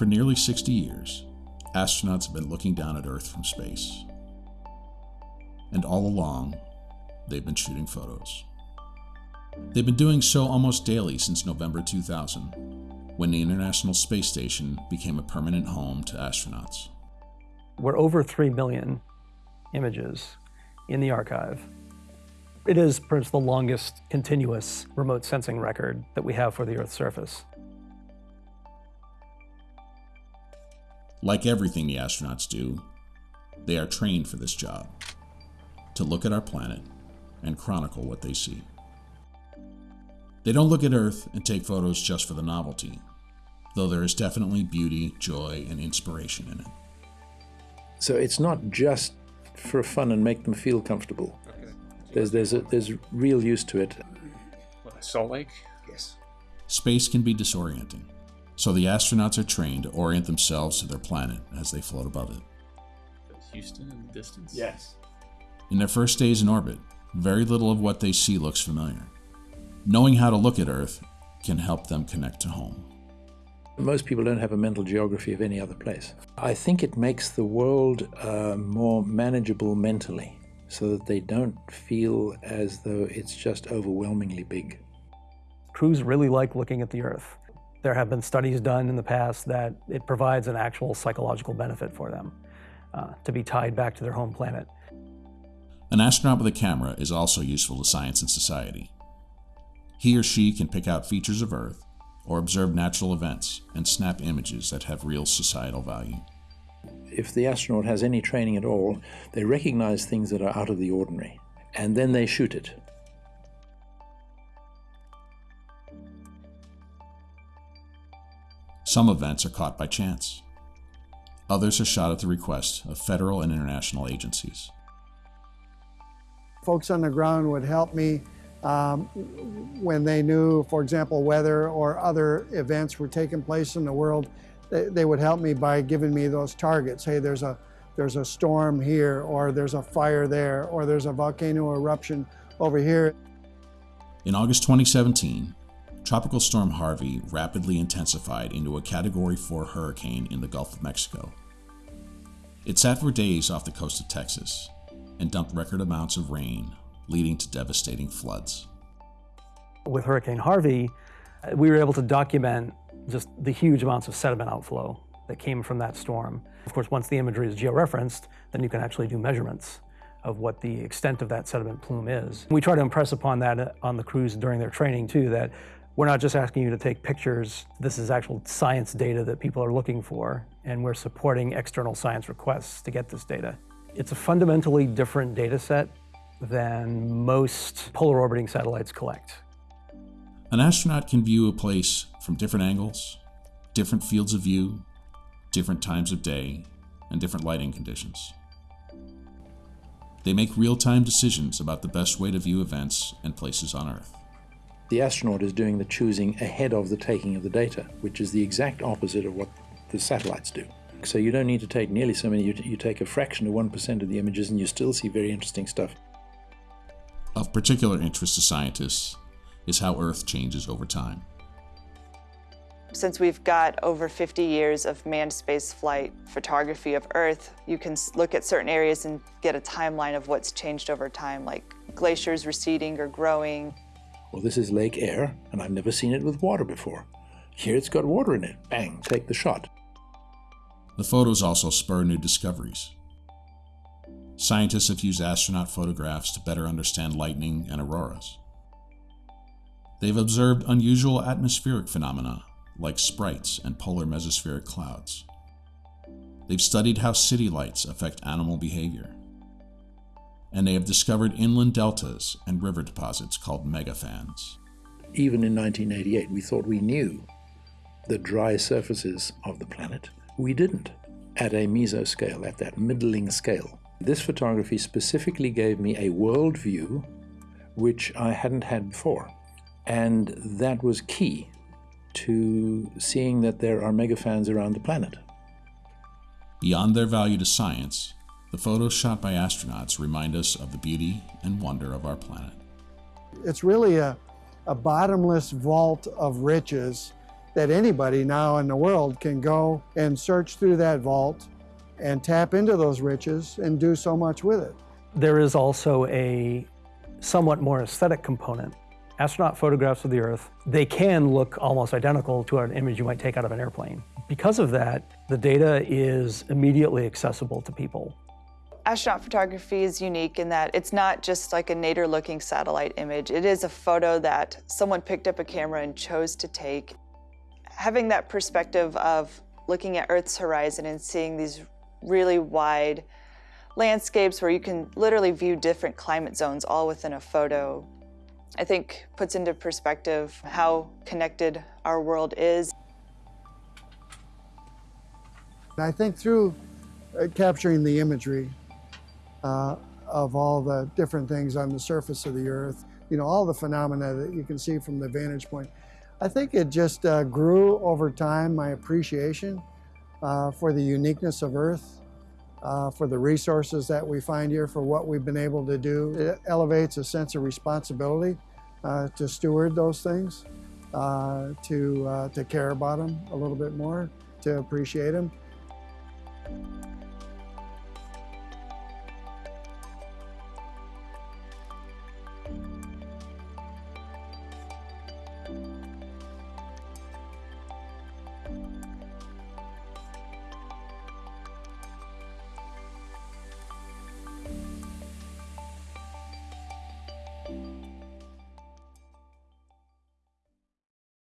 For nearly 60 years, astronauts have been looking down at Earth from space. And all along, they've been shooting photos. They've been doing so almost daily since November 2000, when the International Space Station became a permanent home to astronauts. We're over 3 million images in the archive. It is perhaps the longest continuous remote sensing record that we have for the Earth's surface. Like everything the astronauts do, they are trained for this job to look at our planet and chronicle what they see. They don't look at Earth and take photos just for the novelty, though there is definitely beauty, joy, and inspiration in it. So it's not just for fun and make them feel comfortable. Okay. There's there's a, there's real use to it. Salt Lake? Yes. Space can be disorienting, so the astronauts are trained to orient themselves to their planet as they float above it. Houston in the distance? Yes. In their first days in orbit, very little of what they see looks familiar. Knowing how to look at Earth can help them connect to home. Most people don't have a mental geography of any other place. I think it makes the world uh, more manageable mentally so that they don't feel as though it's just overwhelmingly big. Crews really like looking at the Earth. There have been studies done in the past that it provides an actual psychological benefit for them uh, to be tied back to their home planet. An astronaut with a camera is also useful to science and society. He or she can pick out features of Earth or observe natural events and snap images that have real societal value. If the astronaut has any training at all, they recognize things that are out of the ordinary, and then they shoot it. Some events are caught by chance. Others are shot at the request of federal and international agencies. Folks on the ground would help me um, when they knew, for example, weather or other events were taking place in the world. They, they would help me by giving me those targets. Hey, there's a there's a storm here, or there's a fire there, or there's a volcano eruption over here. In August 2017, Tropical Storm Harvey rapidly intensified into a Category 4 hurricane in the Gulf of Mexico. It sat for days off the coast of Texas and dumped record amounts of rain, leading to devastating floods. With Hurricane Harvey, we were able to document just the huge amounts of sediment outflow that came from that storm. Of course, once the imagery is georeferenced, then you can actually do measurements of what the extent of that sediment plume is. We try to impress upon that uh, on the crews during their training too, that we're not just asking you to take pictures, this is actual science data that people are looking for, and we're supporting external science requests to get this data. It's a fundamentally different data set than most polar orbiting satellites collect. An astronaut can view a place from different angles, different fields of view, different times of day, and different lighting conditions. They make real-time decisions about the best way to view events and places on Earth. The astronaut is doing the choosing ahead of the taking of the data, which is the exact opposite of what the satellites do. So you don't need to take nearly so many, you, you take a fraction of 1% of the images and you still see very interesting stuff. Of particular interest to scientists is how Earth changes over time. Since we've got over 50 years of manned space flight photography of Earth, you can look at certain areas and get a timeline of what's changed over time, like glaciers receding or growing. Well, this is Lake Eyre, and I've never seen it with water before. Here it's got water in it. Bang, take the shot. The photos also spur new discoveries. Scientists have used astronaut photographs to better understand lightning and auroras. They've observed unusual atmospheric phenomena like sprites and polar mesospheric clouds. They've studied how city lights affect animal behavior. And they have discovered inland deltas and river deposits called megafans. Even in 1988, we thought we knew the dry surfaces of the planet. We didn't at a mesoscale, at that middling scale. This photography specifically gave me a world view which I hadn't had before. And that was key to seeing that there are megafans around the planet. Beyond their value to science, the photos shot by astronauts remind us of the beauty and wonder of our planet. It's really a, a bottomless vault of riches that anybody now in the world can go and search through that vault and tap into those riches and do so much with it. There is also a somewhat more aesthetic component. Astronaut photographs of the Earth, they can look almost identical to an image you might take out of an airplane. Because of that, the data is immediately accessible to people. Astronaut photography is unique in that it's not just like a nadir looking satellite image. It is a photo that someone picked up a camera and chose to take. Having that perspective of looking at Earth's horizon and seeing these really wide landscapes where you can literally view different climate zones all within a photo, I think puts into perspective how connected our world is. I think through uh, capturing the imagery uh, of all the different things on the surface of the Earth, you know, all the phenomena that you can see from the vantage point, I think it just uh, grew over time my appreciation uh, for the uniqueness of Earth, uh, for the resources that we find here, for what we've been able to do. It elevates a sense of responsibility uh, to steward those things, uh, to, uh, to care about them a little bit more, to appreciate them.